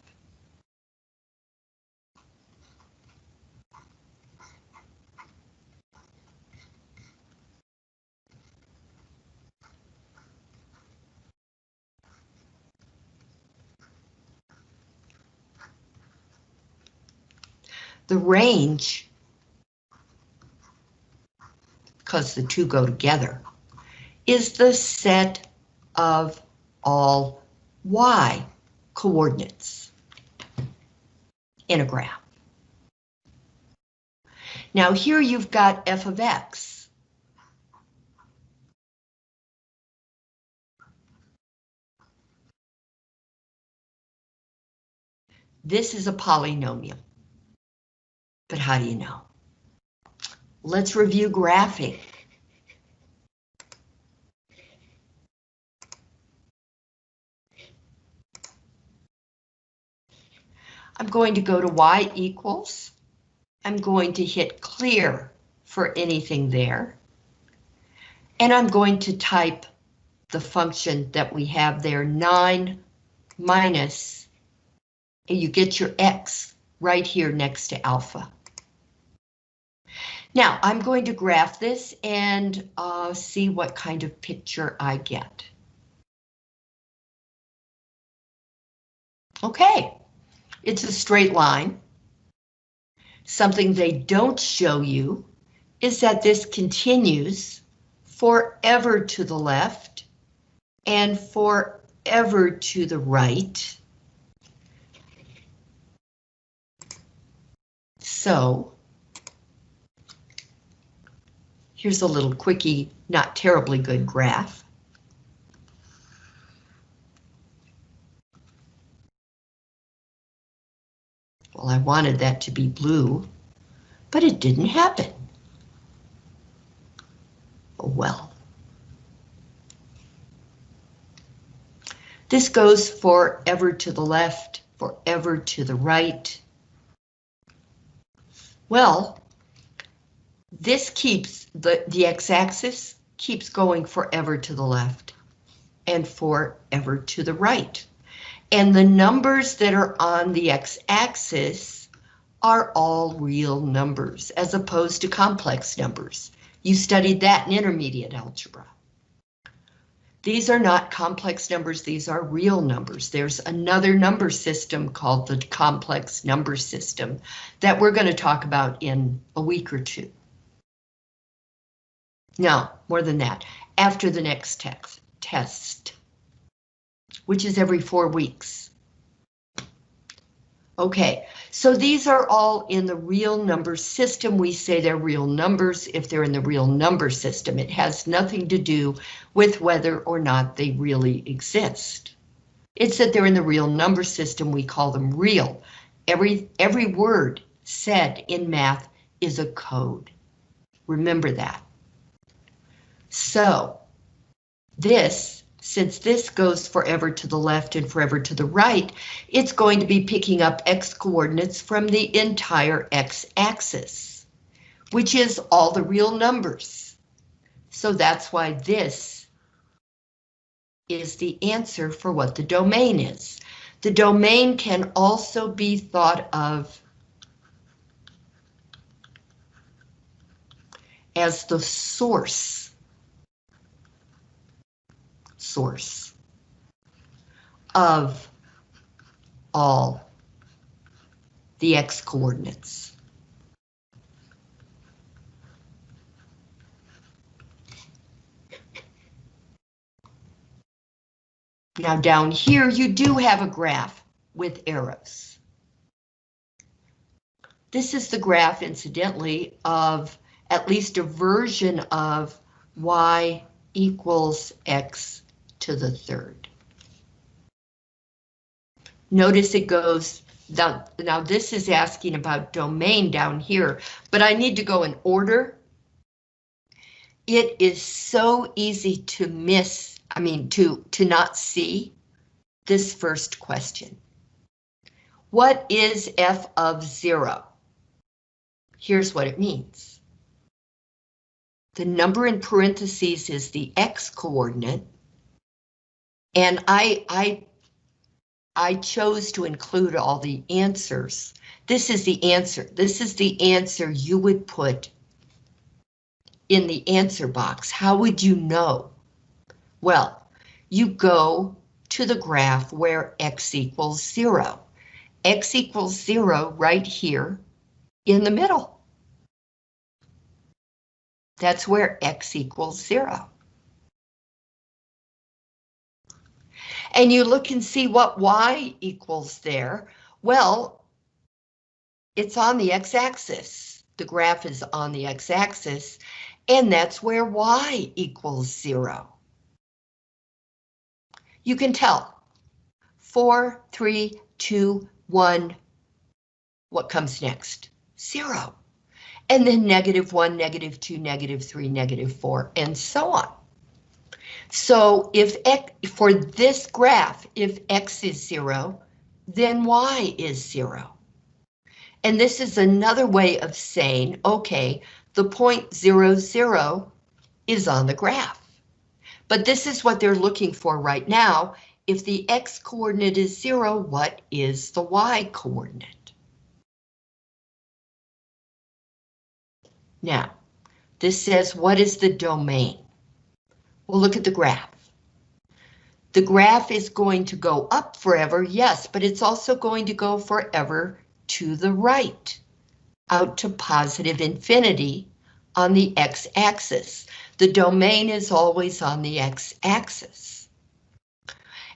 The range, because the two go together, is the set of all y coordinates in a graph. Now here you've got f of x. This is a polynomial. But how do you know? Let's review graphing. I'm going to go to y equals. I'm going to hit clear for anything there. And I'm going to type the function that we have there, 9 minus, and you get your x right here next to alpha. Now, I'm going to graph this and uh, see what kind of picture I get. Okay, it's a straight line. Something they don't show you is that this continues forever to the left and forever to the right. So, here's a little quickie, not terribly good graph. I wanted that to be blue, but it didn't happen. Oh well. This goes forever to the left, forever to the right. Well, this keeps the, the x-axis keeps going forever to the left and forever to the right. And the numbers that are on the x-axis are all real numbers as opposed to complex numbers. You studied that in intermediate algebra. These are not complex numbers, these are real numbers. There's another number system called the complex number system that we're going to talk about in a week or two. No, more than that, after the next text, test which is every four weeks. Okay, so these are all in the real number system. We say they're real numbers if they're in the real number system. It has nothing to do with whether or not they really exist. It's that they're in the real number system. We call them real. Every, every word said in math is a code. Remember that. So this since this goes forever to the left and forever to the right, it's going to be picking up x coordinates from the entire x-axis, which is all the real numbers. So that's why this is the answer for what the domain is. The domain can also be thought of as the source source of all the x coordinates. Now down here, you do have a graph with arrows. This is the graph, incidentally, of at least a version of y equals x to the third. Notice it goes down. Now this is asking about domain down here, but I need to go in order. It is so easy to miss, I mean, to, to not see this first question. What is f of zero? Here's what it means. The number in parentheses is the x coordinate, and I, I, I chose to include all the answers. This is the answer. This is the answer you would put in the answer box. How would you know? Well, you go to the graph where x equals zero. x equals zero right here in the middle. That's where x equals zero. And you look and see what y equals there, well, it's on the x-axis. The graph is on the x-axis, and that's where y equals zero. You can tell. Four, three, two, one. What comes next? Zero. And then negative one, negative two, negative three, negative four, and so on. So if x, for this graph, if x is zero, then y is zero. And this is another way of saying, okay, the point zero, zero is on the graph. But this is what they're looking for right now. If the x coordinate is zero, what is the y coordinate? Now, this says, what is the domain? Well, look at the graph. The graph is going to go up forever, yes, but it's also going to go forever to the right, out to positive infinity on the x-axis. The domain is always on the x-axis.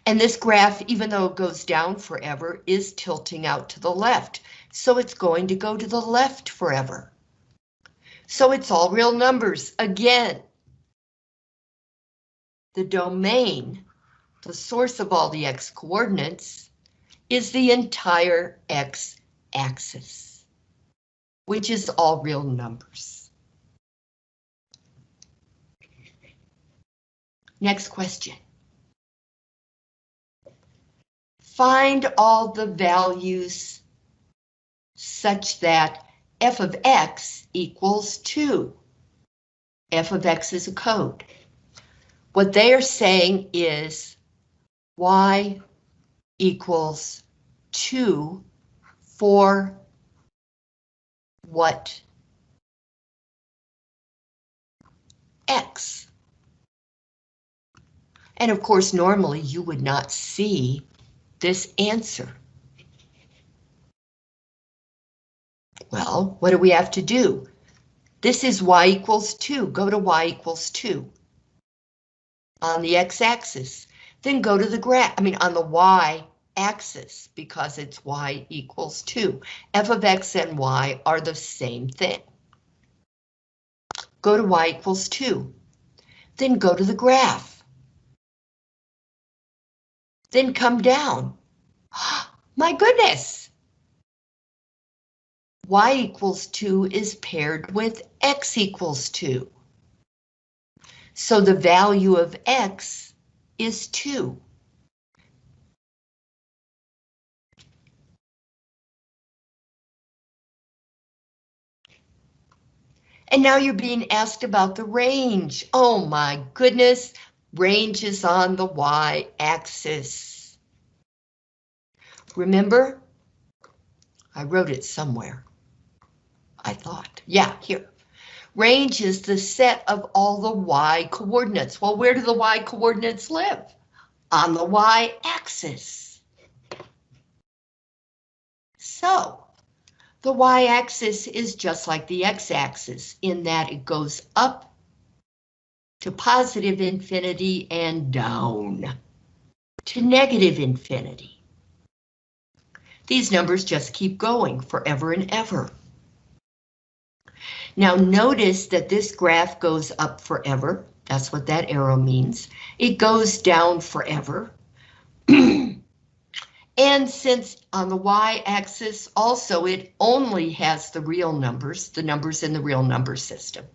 And this graph, even though it goes down forever, is tilting out to the left, so it's going to go to the left forever. So it's all real numbers again. The domain the source of all the x coordinates, is the entire x axis, which is all real numbers. Next question. Find all the values such that f of x equals 2. f of x is a code. What they are saying is y equals 2 for what x. And of course, normally you would not see this answer. Well, what do we have to do? This is y equals 2. Go to y equals 2. On the x-axis, then go to the graph, I mean on the y axis because it's y equals 2. f of x and y are the same thing. Go to y equals 2. Then go to the graph. Then come down. My goodness! y equals 2 is paired with x equals 2. So the value of x is 2. And now you're being asked about the range. Oh my goodness, range is on the y-axis. Remember? I wrote it somewhere. I thought, yeah, here. Range is the set of all the y coordinates. Well, where do the y coordinates live? On the y-axis. So, the y-axis is just like the x-axis in that it goes up to positive infinity and down to negative infinity. These numbers just keep going forever and ever. Now notice that this graph goes up forever. That's what that arrow means. It goes down forever. and since on the y-axis also it only has the real numbers, the numbers in the real number system.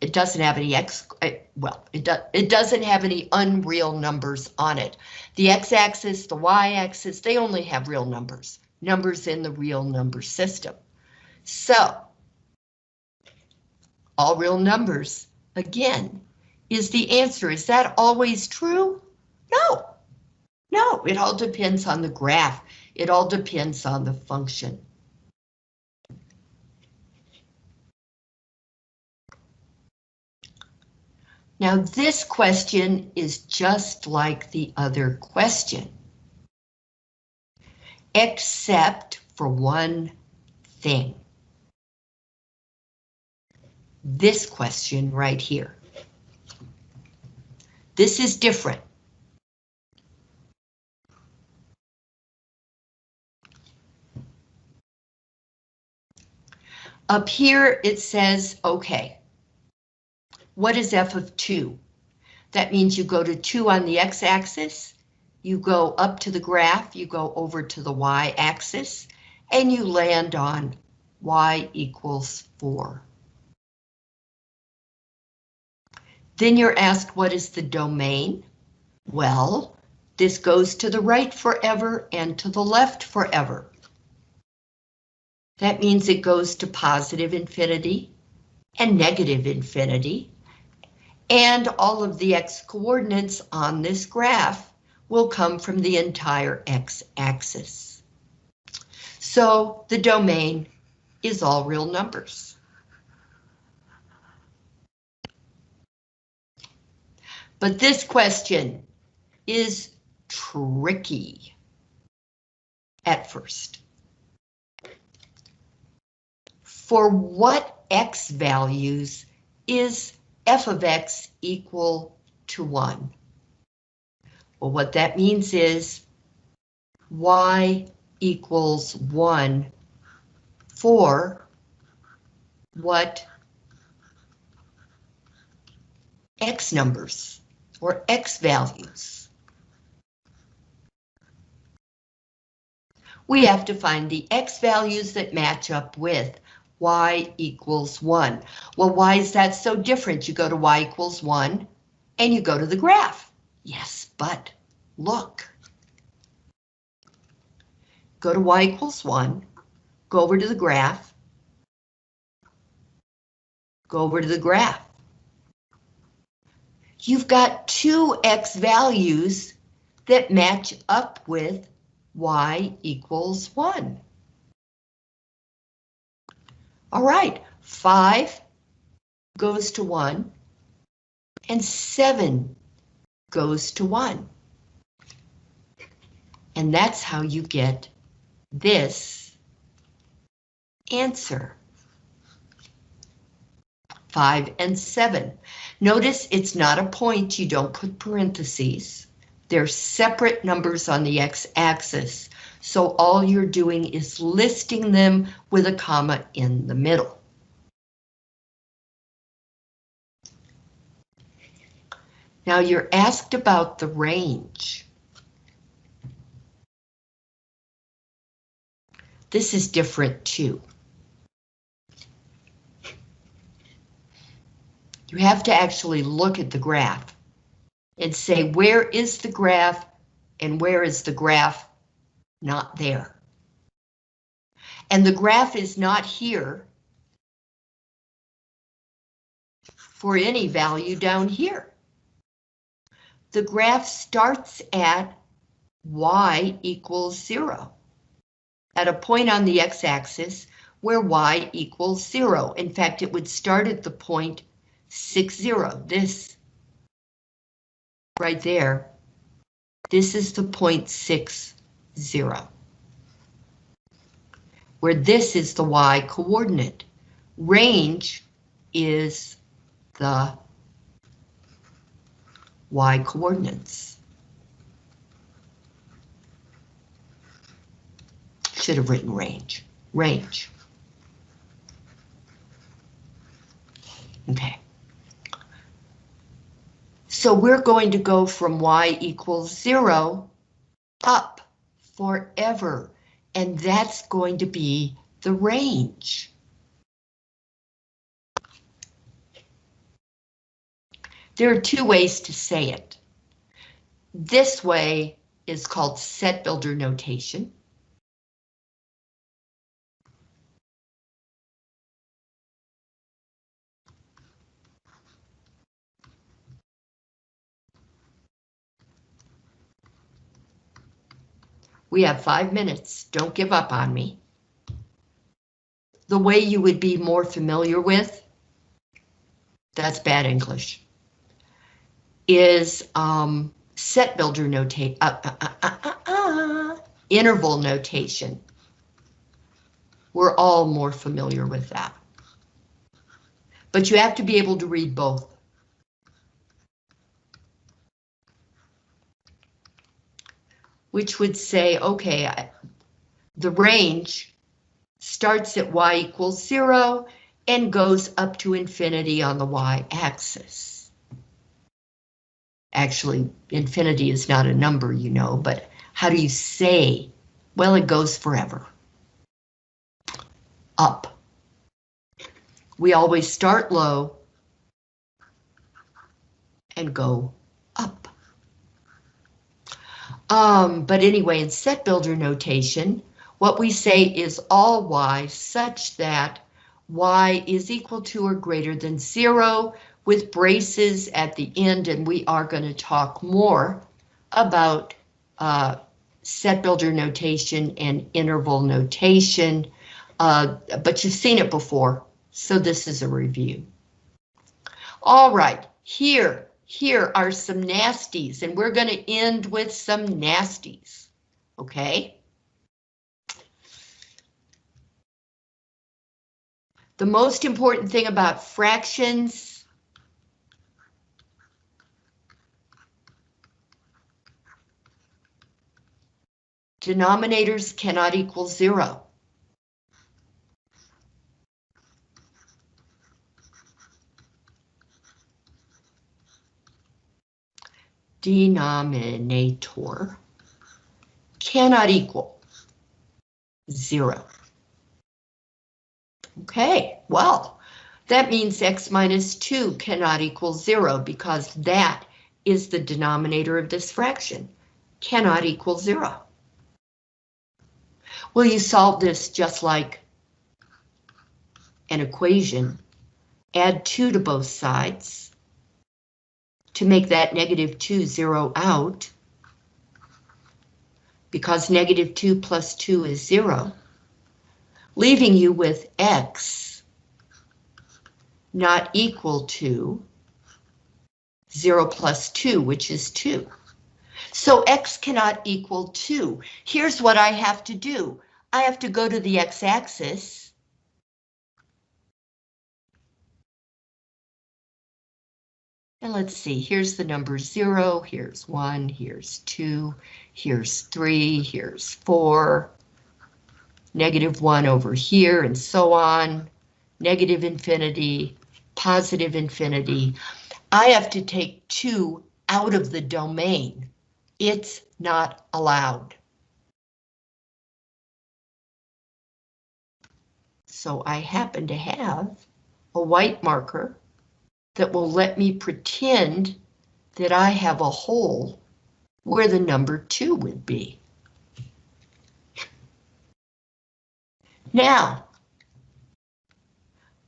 It doesn't have any x, eh, well, it, do, it doesn't have any unreal numbers on it. The x-axis, the y-axis, they only have real numbers, numbers in the real number system. So all real numbers. Again, is the answer. Is that always true? No. No, it all depends on the graph. It all depends on the function. Now this question is just like the other question. Except for one thing this question right here. This is different. Up here it says, okay, what is f of 2? That means you go to 2 on the x-axis, you go up to the graph, you go over to the y-axis, and you land on y equals 4. Then you're asked what is the domain? Well, this goes to the right forever and to the left forever. That means it goes to positive infinity and negative infinity. And all of the x coordinates on this graph will come from the entire x-axis. So the domain is all real numbers. But this question is tricky at first. For what x values is f of x equal to 1? Well, what that means is y equals 1 for what x numbers or x values. We have to find the x values that match up with y equals 1. Well, why is that so different? You go to y equals 1 and you go to the graph. Yes, but look. Go to y equals 1, go over to the graph, go over to the graph you've got two x values that match up with y equals 1. All right, 5 goes to 1, and 7 goes to 1. And that's how you get this answer. 5 and 7. Notice it's not a point, you don't put parentheses. They're separate numbers on the x-axis, so all you're doing is listing them with a comma in the middle. Now you're asked about the range. This is different too. You have to actually look at the graph and say, where is the graph and where is the graph not there? And the graph is not here for any value down here. The graph starts at y equals zero, at a point on the x-axis where y equals zero. In fact, it would start at the point six zero. This right there, this is the point six zero. Where this is the y coordinate. Range is the y coordinates. Should have written range. Range. Okay. So we're going to go from y equals zero up forever, and that's going to be the range. There are two ways to say it. This way is called set builder notation. We have five minutes. Don't give up on me. The way you would be more familiar with, that's bad English, is um, set builder notation, uh uh, uh, uh, uh, interval notation. We're all more familiar with that. But you have to be able to read both. Which would say, okay, the range starts at y equals zero and goes up to infinity on the y-axis. Actually, infinity is not a number, you know, but how do you say? Well, it goes forever. Up. We always start low and go. Um, but anyway, in set builder notation, what we say is all y such that y is equal to or greater than zero with braces at the end, and we are going to talk more about uh, set builder notation and interval notation, uh, but you've seen it before, so this is a review. All right, here, here are some nasties, and we're going to end with some nasties, okay? The most important thing about fractions denominators cannot equal zero. Denominator cannot equal zero. Okay, well, that means x minus 2 cannot equal 0 because that is the denominator of this fraction. Cannot equal 0. Well, you solve this just like an equation. Add 2 to both sides to make that negative 2 zero out because negative 2 plus 2 is 0 leaving you with x not equal to 0 plus 2, which is 2. So x cannot equal 2. Here's what I have to do. I have to go to the x-axis. And let's see, here's the number 0, here's 1, here's 2, here's 3, here's 4, negative 1 over here, and so on, negative infinity, positive infinity. I have to take 2 out of the domain. It's not allowed. So I happen to have a white marker that will let me pretend that I have a hole where the number 2 would be. Now,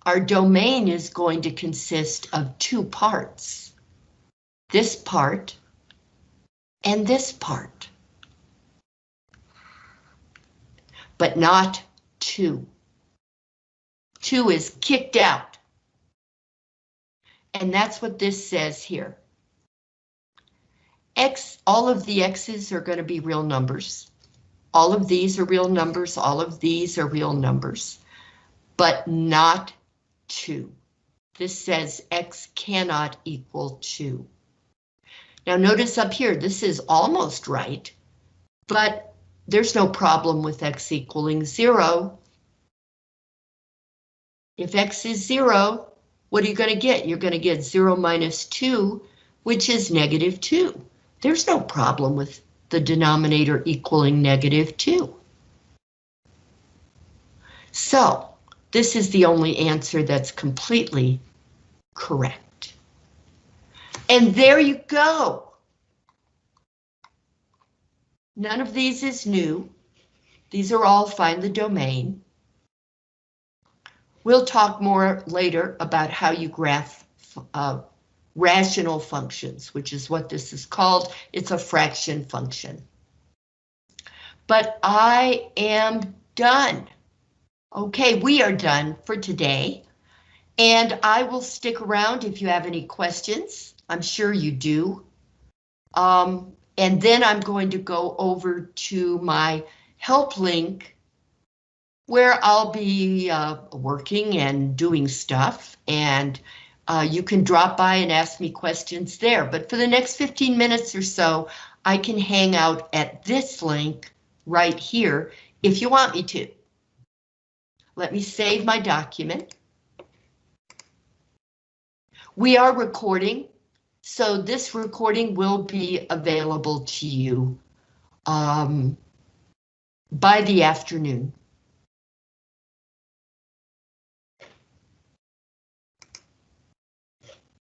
our domain is going to consist of two parts. This part and this part. But not two. Two is kicked out. And that's what this says here. X, all of the X's are going to be real numbers. All of these are real numbers, all of these are real numbers, but not 2. This says x cannot equal 2. Now notice up here, this is almost right, but there's no problem with x equaling 0. If x is 0, what are you going to get? You're going to get 0 minus 2, which is negative 2. There's no problem with the denominator equaling negative 2. So, this is the only answer that's completely correct. And there you go. None of these is new. These are all find the domain. We'll talk more later about how you graph uh, rational functions, which is what this is called. It's a fraction function. But I am done. Okay, we are done for today. And I will stick around if you have any questions. I'm sure you do. Um, and then I'm going to go over to my help link where I'll be uh, working and doing stuff and uh, you can drop by and ask me questions there, but for the next 15 minutes or so, I can hang out at this link right here if you want me to. Let me save my document. We are recording, so this recording will be available to you um, by the afternoon.